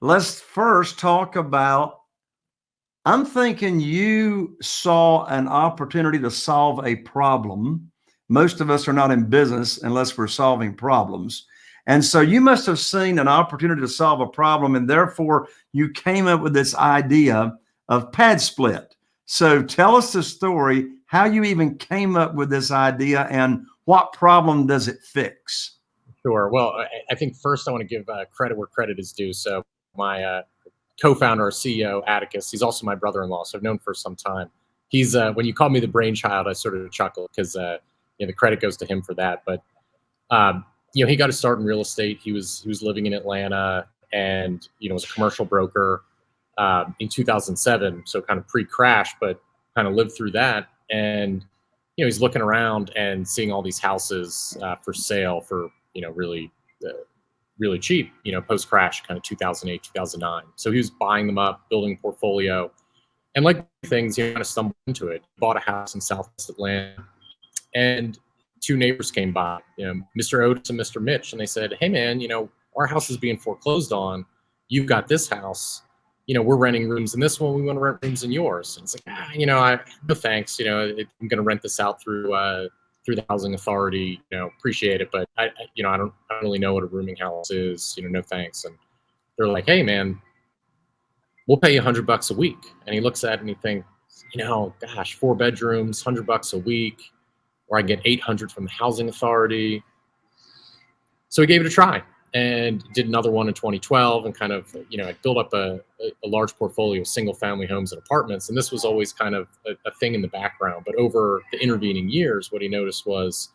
Let's first talk about I'm thinking you saw an opportunity to solve a problem. Most of us are not in business unless we're solving problems. And so you must have seen an opportunity to solve a problem, and therefore you came up with this idea of PadSplit. So tell us the story, how you even came up with this idea, and what problem does it fix? Sure. Well, I, think first I want to give uh, credit where credit is due. So my uh, co-founder, CEO, Atticus. He's also my brother-in-law, so I've known for some time. He's uh, when you call me the brainchild, I sort of chuckle because uh, you know the credit goes to him for that. But um, you know, he got to start in real estate. He was he was living in Atlanta, and you know was a commercial broker um, in 2007, so kind of pre-crash, but kind of lived through that. And you know, he's looking around and seeing all these houses uh, for sale for you know really uh, really cheap, you know, post crash, kind of 2008, 2009. So he was buying them up, building portfolio. And like things, he kind of stumbled into it. Bought a house in Southwest Atlanta, and two neighbors came by, you know, Mr. Otis and Mr. Mitch, and they said, "Hey, man, you know, our house is being foreclosed on. You've got this house. You know, we're renting rooms in this one. We want to rent rooms in yours." And it's like, ah, you know, I no thanks. You know, it, I'm going to rent this out through uh, through the housing authority, you know, appreciate it, but I, I, you know, I don't, I don't really know what a rooming house is, you know, no thanks. And they're like, hey man, we'll pay you a hundred bucks a week. And he looks at it and he thinks, you know, gosh, four bedrooms, hundred bucks a week, or I get 800 from the housing authority. So he gave it a try and did another one in 2012 and kind of, you know, I built up a, a large portfolio of single family homes and apartments. And this was always kind of a, a, thing in the background. But over the intervening years, what he noticed was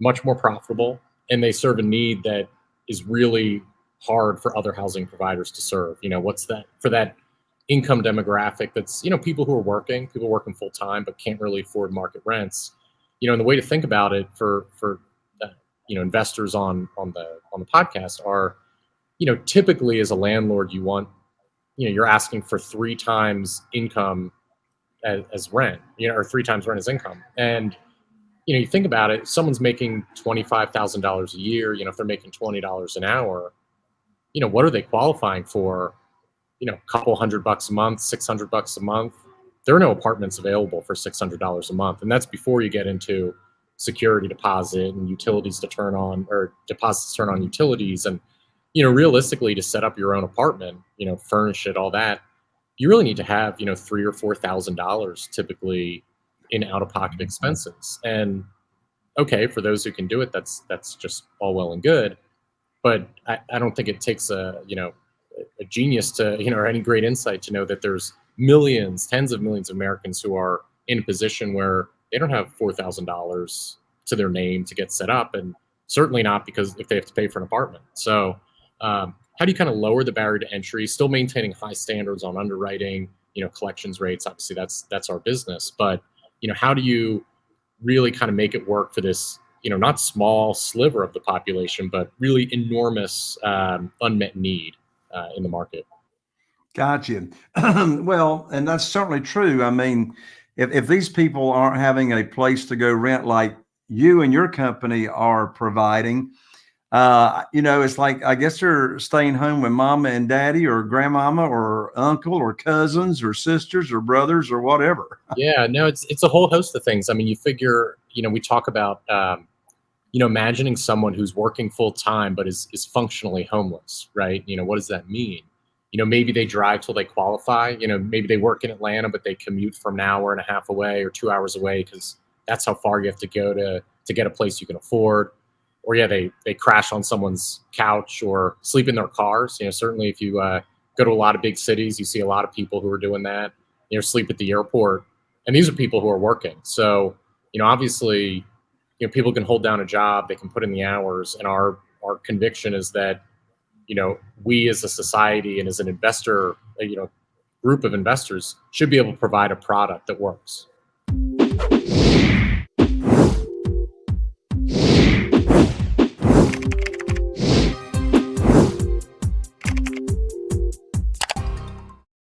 much more profitable and they serve a need that is really hard for other housing providers to serve. You know, what's that for that income demographic that's, you know, people who are working, people working full time, but can't really afford market rents. You know, and the way to think about it for, for you know investors on on the on the podcast are you know typically as a landlord you want you know you're asking for three times income as, as rent you know or three times rent as income. And you know you think about it someone's making $25000 a year you know if they're making $20 an hour you know what are they qualifying for? You know a couple hundred bucks a month 600 bucks a month. There are no apartments available for $600 a month and that's before you get into security deposit and utilities to turn on or deposits turn on utilities and you know realistically to set up your own apartment you know furnish it all that you really need to have you know three or four thousand dollars typically in out-of-pocket expenses. And okay for those who can do it that's that's just all well and good but I, I don't think it takes a you know a genius to you know or any great insight to know that there's millions tens of millions of americans who are in a position where they don't have $4,000 to their name to get set up. And certainly not because if they have to pay for an apartment. So um, how do you kind of lower the barrier to entry, still maintaining high standards on underwriting, you know, collections rates, obviously that's, that's our business, but you know, how do you really kind of make it work for this, you know, not small sliver of the population, but really enormous um, unmet need uh, in the market? Gotcha. well, and that's certainly true. I mean, if, if these people aren't having a place to go rent like you and your company are providing, uh, you know, it's like, I guess they're staying home with mama and daddy or grandmama or uncle or cousins or sisters or brothers or whatever. Yeah, no, it's, it's a whole host of things. I mean, you figure, you know, we talk about, um, you know, imagining someone who's working full time, but is, is functionally homeless, right? You know, what does that mean? You know, maybe they drive till they qualify. You know, maybe they work in Atlanta, but they commute from an hour and a half away or two hours away because that's how far you have to go to to get a place you can afford. Or yeah, they they crash on someone's couch or sleep in their cars. You know, certainly if you uh, go to a lot of big cities, you see a lot of people who are doing that. You know, sleep at the airport, and these are people who are working. So you know, obviously, you know, people can hold down a job, they can put in the hours, and our our conviction is that you know, we as a society and as an investor, you know, group of investors should be able to provide a product that works.